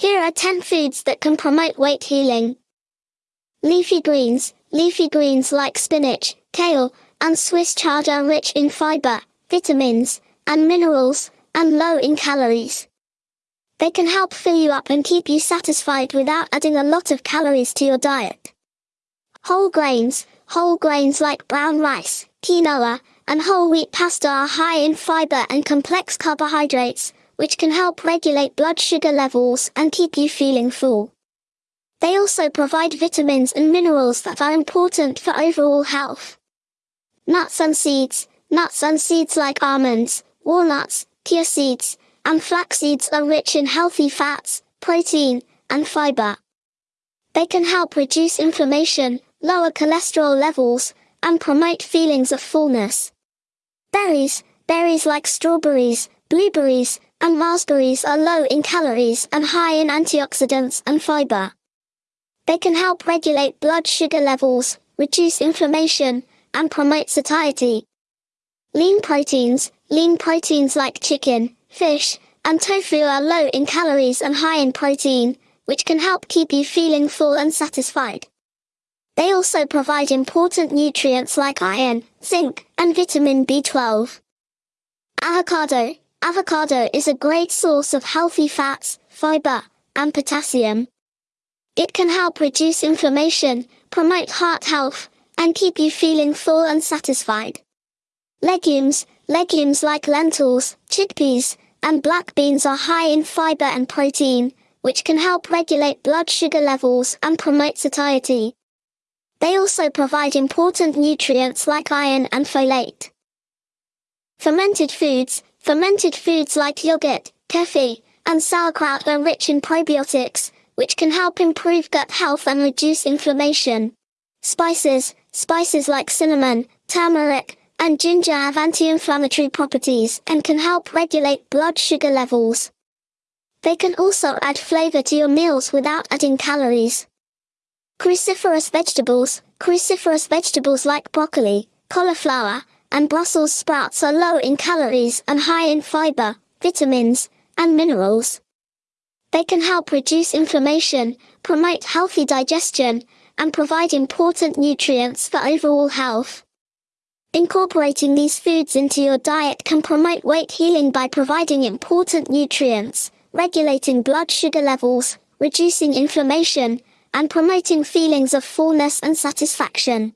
Here are 10 foods that can promote weight healing. Leafy greens. Leafy greens like spinach, kale, and Swiss chard are rich in fiber, vitamins, and minerals, and low in calories. They can help fill you up and keep you satisfied without adding a lot of calories to your diet. Whole grains. Whole grains like brown rice, quinoa, and whole wheat pasta are high in fiber and complex carbohydrates, which can help regulate blood sugar levels and keep you feeling full. They also provide vitamins and minerals that are important for overall health. Nuts and seeds. Nuts and seeds like almonds, walnuts, chia seeds, and flax seeds are rich in healthy fats, protein, and fiber. They can help reduce inflammation, lower cholesterol levels, and promote feelings of fullness. Berries, berries like strawberries, blueberries, and raspberries are low in calories and high in antioxidants and fiber. They can help regulate blood sugar levels, reduce inflammation, and promote satiety. Lean proteins, lean proteins like chicken, fish, and tofu are low in calories and high in protein, which can help keep you feeling full and satisfied. They also provide important nutrients like iron, zinc, and vitamin B12. Avocado. Avocado is a great source of healthy fats, fiber, and potassium. It can help reduce inflammation, promote heart health, and keep you feeling full and satisfied. Legumes. Legumes like lentils, chickpeas, and black beans are high in fiber and protein, which can help regulate blood sugar levels and promote satiety. They also provide important nutrients like iron and folate. Fermented foods. Fermented foods like yogurt, kefir, and sauerkraut are rich in probiotics, which can help improve gut health and reduce inflammation. Spices. Spices like cinnamon, turmeric, and ginger have anti-inflammatory properties and can help regulate blood sugar levels. They can also add flavor to your meals without adding calories. Cruciferous vegetables, cruciferous vegetables like broccoli, cauliflower, and Brussels sprouts are low in calories and high in fiber, vitamins, and minerals. They can help reduce inflammation, promote healthy digestion, and provide important nutrients for overall health. Incorporating these foods into your diet can promote weight healing by providing important nutrients, regulating blood sugar levels, reducing inflammation, and promoting feelings of fullness and satisfaction.